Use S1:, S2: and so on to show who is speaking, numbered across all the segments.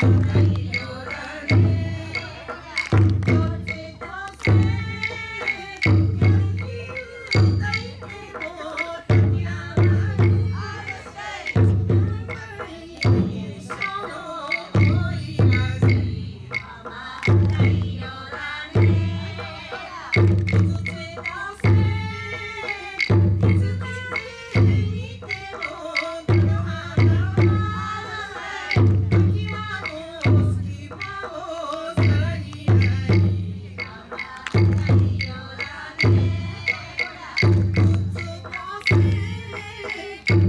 S1: Thank you. Tá Thank you.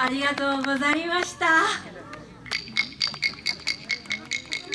S1: ありがとうございました。